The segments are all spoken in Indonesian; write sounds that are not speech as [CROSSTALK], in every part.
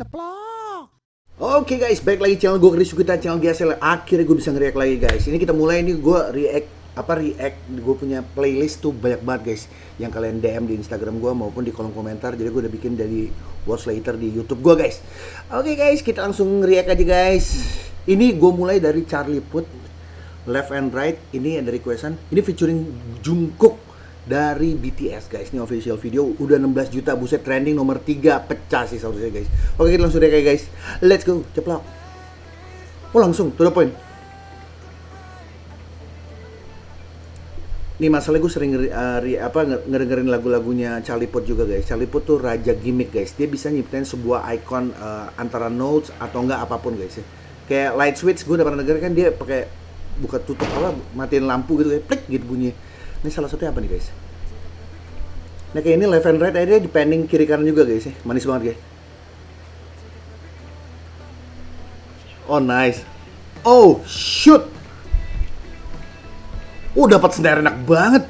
ceplok. Oke guys, balik lagi channel gue Chris kita channel GSL. Akhirnya gue bisa nge-react lagi guys. Ini kita mulai nih gue react apa react gue punya playlist tuh banyak banget guys. Yang kalian DM di Instagram gue maupun di kolom komentar. Jadi gue udah bikin dari watch later di YouTube gue guys. Oke guys kita langsung react aja guys. Ini gue mulai dari Charlie Puth Left and Right. Ini ada requestan ini featuring Jungkook dari BTS guys. Ini official video. Udah 16 juta buset. Trending nomor 3 pecah sih seharusnya guys. Oke kita langsung react guys. Let's go. Ceplok. Oh langsung. To the point. Nih masalahnya gue sering uh, apa ngedengerin lagu-lagunya Charlie Puth juga guys. Charlie Puth tuh raja gimmick guys. Dia bisa nyiptain sebuah icon uh, antara notes atau enggak apa pun guys ya. Kayak light switch gue udah pernah denger kan. Dia pakai buka tutup apa matiin lampu gitu kayak plik gitu bunyi. Ini salah satunya apa nih guys? Nah kayak ini left and right depending kiri kanan juga guys ya. Manis banget guys. Oh nice. Oh shoot. Oh dapat snare enak banget.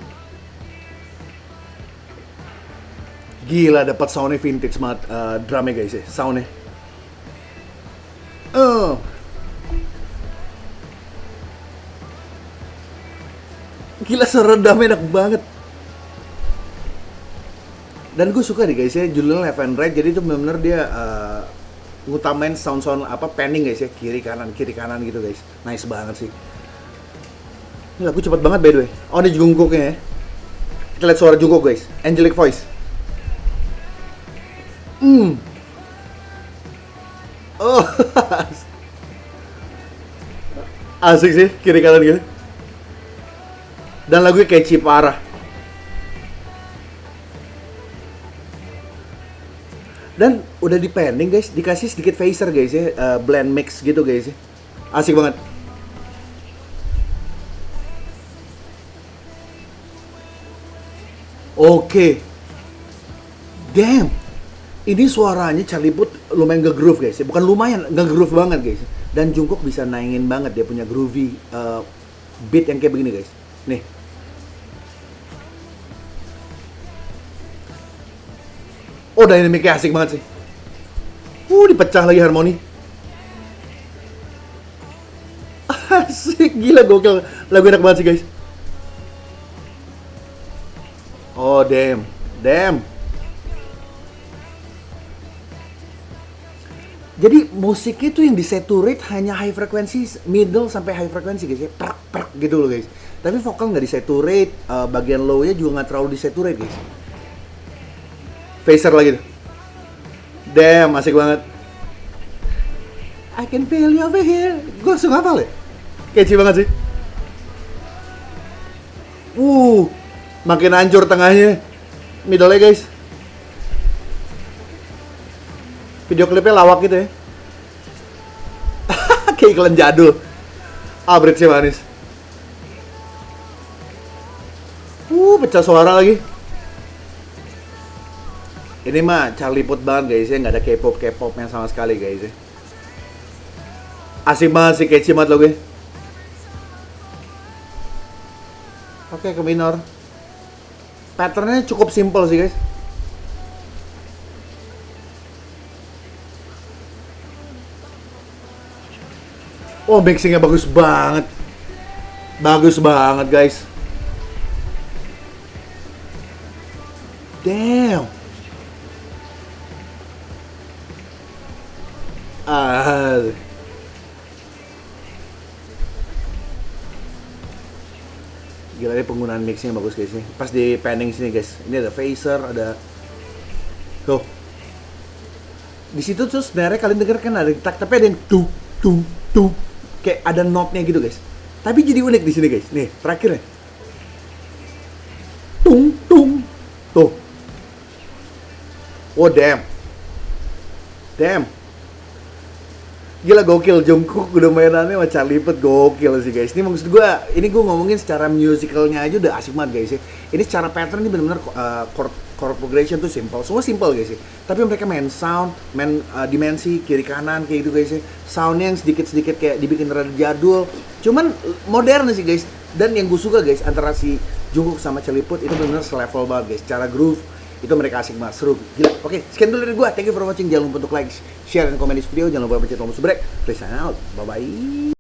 Gila dapat soundnya vintage banget uh, drumnya guys ya, soundnya. Oh. Gila seredamnya enak banget. Dan gue suka nih guys ya, judulnya left and right, jadi itu benar-benar dia uh, ngutamain sound-sound apa panning guys ya, kiri kanan kiri kanan gitu guys. Nice banget sih. Ini lagu cepet banget by the way. Oh ini Jungkooknya ya. Kita lihat suara Jungkook guys. Angelic voice. Hmm. Oh. [LAUGHS] Asik sih kiri kanan gitu. Dan lagunya catchy parah. Dan udah di pending guys, dikasih sedikit phaser guys ya, uh, blend mix gitu guys ya. Asik banget. Oke. Damn. Ini suaranya Charlie Puth lumayan nge-groove guys. Bukan lumayan, nge-groove banget guys. Dan Jungkook bisa naingin banget dia punya groovy uh, beat yang kayak begini guys. Nih. Oh, dynamicnya asik banget sih. Uh, dipecah lagi harmoni. Asik, gila gokil. Lagu enak banget sih guys. Oh, damn. Damn. Jadi musiknya itu yang disaturate hanya high frequency, middle sampai high frequency guys ya. Prak, prak gitu loh guys. Tapi vokal nggak disaturate, uh, bagian low-nya juga nggak terlalu disaturate guys. Phaser lagi tuh. Damn, asik banget. I can feel you over here. Gue langsung hafal ya? Kece banget sih. Uh, makin hancur tengahnya middle guys video klipnya lawak gitu ya [LAUGHS] kayak iklan jadul ah sih manis uh pecah suara lagi ini mah Charlie Puth banget guys ya. Nggak ada K-pop K-pop yang sama sekali guys ya. Asik banget sih catchy banget lo gue oke ke minor. Patternnya cukup simple sih guys. Oh mixingnya bagus banget. Bagus banget guys. Damn Ah. Gila ini penggunaan mixnya bagus guys nih pas di panning sini guys. Ini ada phaser ada tuh. Di situ tuh sebenarnya kalian denger kan ada tak tapi ada yang tuh tuh tuh kayak ada notnya gitu guys. Tapi jadi unik di sini guys. Nih terakhir ya tung tung. Tuh. Oh damn. Damn Gila gokil Jungkook udah mainannya sama Charlie Puth gokil sih guys. Ini maksud gue, ini gue ngomongin secara musicalnya aja udah asik banget guys ya. Ini secara pattern ini benar-benar uh, chord, chord progression tuh simple. Semua simple guys ya. Tapi mereka main sound, main uh, dimensi kiri kanan kayak gitu guys ya. Soundnya yang sedikit-sedikit kayak dibikin rada jadul. Cuman modern sih guys. Dan yang gue suka guys antara si Jungkook sama Charlie Puth itu benar-benar selevel banget guys. Cara groove itu mereka asik banget seru. Gila. Oke sekian dulu dari gua. Thank you for watching. Jangan lupa untuk like share dan komen di video. Jangan lupa pencet tombol subscribe. Please sign out. Bye bye